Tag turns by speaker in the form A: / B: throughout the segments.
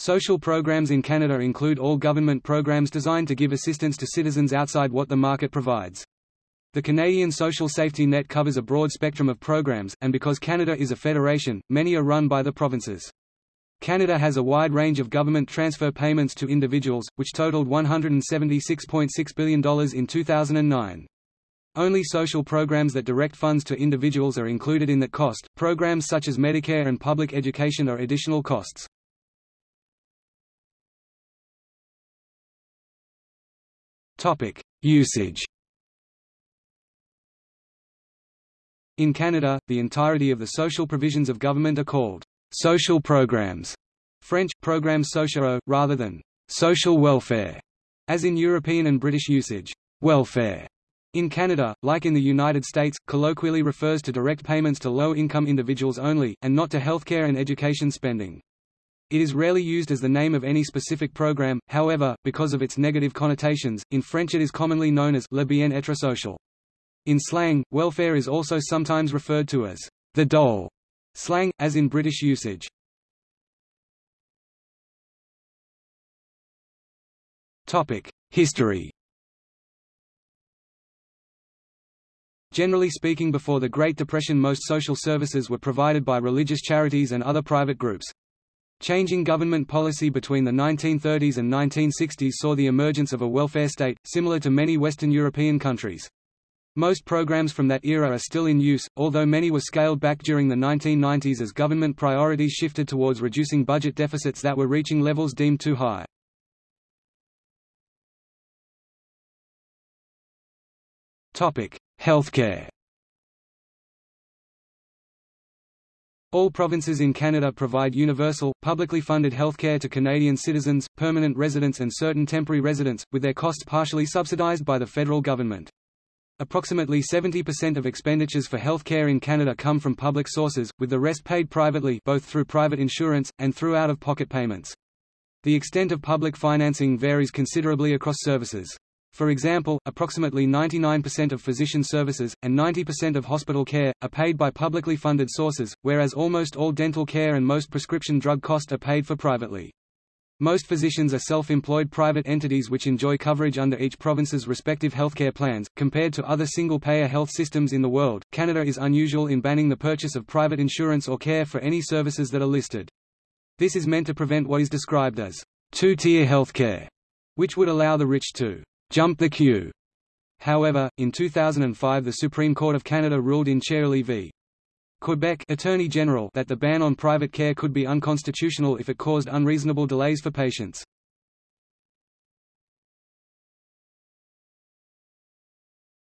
A: Social programs in Canada include all government programs designed to give assistance to citizens outside what the market provides. The Canadian social safety net covers a broad spectrum of programs, and because Canada is a federation, many are run by the provinces. Canada has a wide range of government transfer payments to individuals, which totaled $176.6 billion in 2009. Only social programs that direct funds to individuals are included in that cost. Programs such as Medicare and public education are additional costs. Topic: Usage. In Canada, the entirety of the social provisions of government are called social programs, French programmes sociaux, rather than social welfare, as in European and British usage. Welfare in Canada, like in the United States, colloquially refers to direct payments to low-income individuals only, and not to healthcare and education spending. It is rarely used as the name of any specific program, however, because of its negative connotations, in French it is commonly known as le bien-être social. In slang, welfare is also sometimes referred to as the dole slang, as in British usage. History Generally speaking before the Great Depression most social services were provided by religious charities and other private groups. Changing government policy between the 1930s and 1960s saw the emergence of a welfare state, similar to many Western European countries. Most programs from that era are still in use, although many were scaled back during the 1990s as government priorities shifted towards reducing budget deficits that were reaching levels deemed too high. Healthcare All provinces in Canada provide universal, publicly funded healthcare to Canadian citizens, permanent residents and certain temporary residents, with their costs partially subsidized by the federal government. Approximately 70% of expenditures for health care in Canada come from public sources, with the rest paid privately both through private insurance, and through out-of-pocket payments. The extent of public financing varies considerably across services. For example, approximately 99% of physician services, and 90% of hospital care, are paid by publicly funded sources, whereas almost all dental care and most prescription drug costs are paid for privately. Most physicians are self-employed private entities which enjoy coverage under each province's respective healthcare plans. Compared to other single-payer health systems in the world, Canada is unusual in banning the purchase of private insurance or care for any services that are listed. This is meant to prevent what is described as two-tier healthcare, which would allow the rich to jump the queue. However, in 2005 the Supreme Court of Canada ruled in Chaoulli v. Quebec Attorney General that the ban on private care could be unconstitutional if it caused unreasonable delays for patients.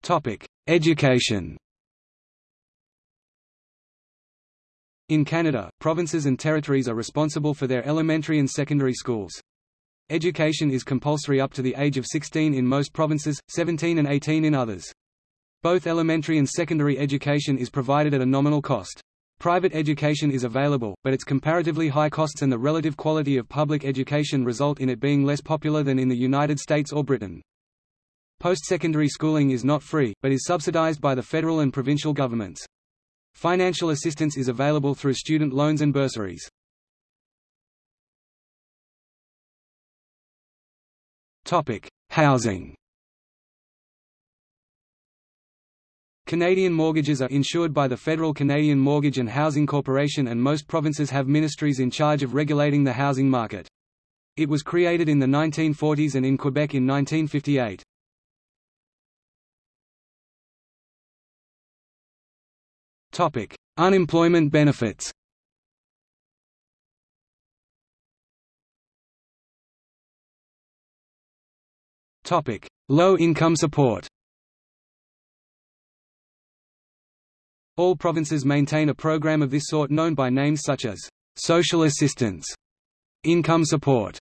A: Topic: Education. In Canada, provinces and territories are responsible for their elementary and secondary schools. Education is compulsory up to the age of 16 in most provinces, 17 and 18 in others. Both elementary and secondary education is provided at a nominal cost. Private education is available, but its comparatively high costs and the relative quality of public education result in it being less popular than in the United States or Britain. Post-secondary schooling is not free, but is subsidized by the federal and provincial governments. Financial assistance is available through student loans and bursaries. Housing Canadian mortgages are insured by the Federal Canadian Mortgage and Housing Corporation and most provinces have ministries in charge of regulating the housing market. It was created in the 1940s and in Quebec in 1958. Topic: Unemployment benefits. Topic: Low income support. All provinces maintain a program of this sort known by names such as social assistance, income support,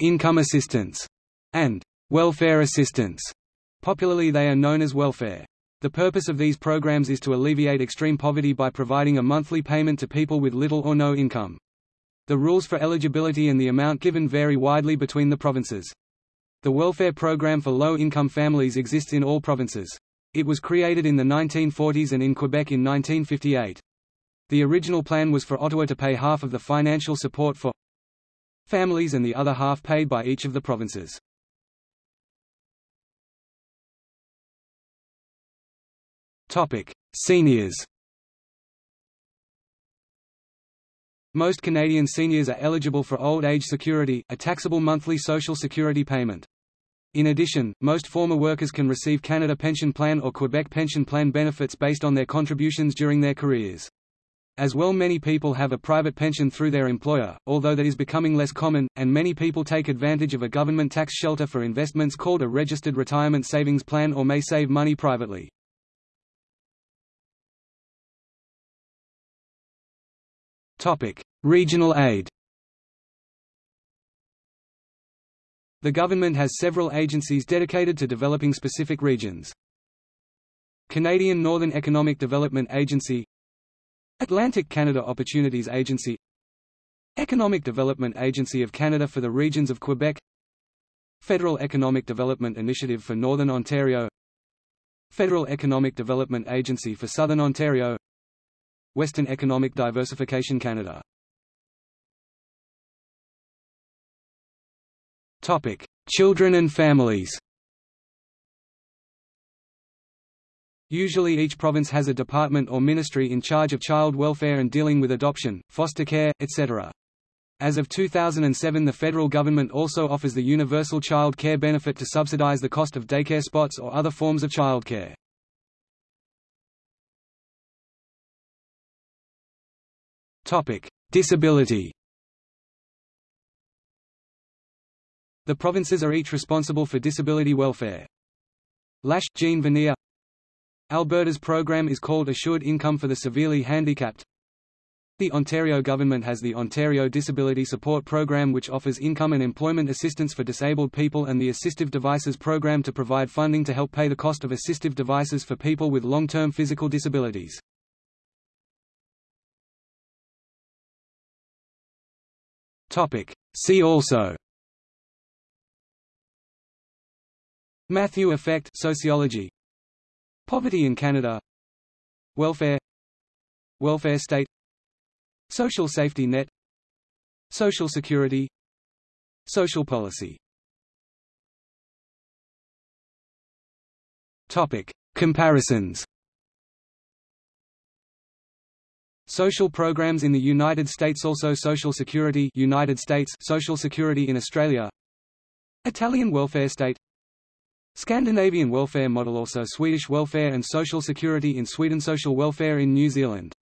A: income assistance, and welfare assistance. Popularly they are known as welfare. The purpose of these programs is to alleviate extreme poverty by providing a monthly payment to people with little or no income. The rules for eligibility and the amount given vary widely between the provinces. The welfare program for low-income families exists in all provinces. It was created in the 1940s and in Quebec in 1958. The original plan was for Ottawa to pay half of the financial support for families and the other half paid by each of the provinces. Topic: Seniors. Most Canadian seniors are eligible for old age security, a taxable monthly social security payment. In addition, most former workers can receive Canada Pension Plan or Quebec Pension Plan benefits based on their contributions during their careers. As well many people have a private pension through their employer, although that is becoming less common, and many people take advantage of a government tax shelter for investments called a registered retirement savings plan or may save money privately. Topic: Regional aid. The government has several agencies dedicated to developing specific regions. Canadian Northern Economic Development Agency. Atlantic Canada Opportunities Agency. Economic Development Agency of Canada for the regions of Quebec. Federal Economic Development Initiative for Northern Ontario. Federal Economic Development Agency for Southern Ontario Western Economic Diversification Canada Topic: Children and families. Usually each province has a department or ministry in charge of child welfare and dealing with adoption, foster care, etc. As of 2007 the federal government also offers the Universal Child Care Benefit to subsidize the cost of daycare spots or other forms of childcare. Disability. The provinces are each responsible for disability welfare. Lash, Jean Veneer Alberta's program is called Assured Income for the Severely Handicapped. The Ontario government has the Ontario Disability Support Program which offers income and employment assistance for disabled people and the Assistive Devices Program to provide funding to help pay the cost of assistive devices for people with long-term physical disabilities. Topic. See also. Matthew effect sociology. Poverty in Canada. Welfare. Welfare state. Social safety net. Social security. Social policy. Topic. Comparisons Social programs in the United States Also Social Security United States Social Security in Australia. Italian welfare state. Scandinavian welfare model Also Swedish welfare and social security in Sweden Social welfare in New Zealand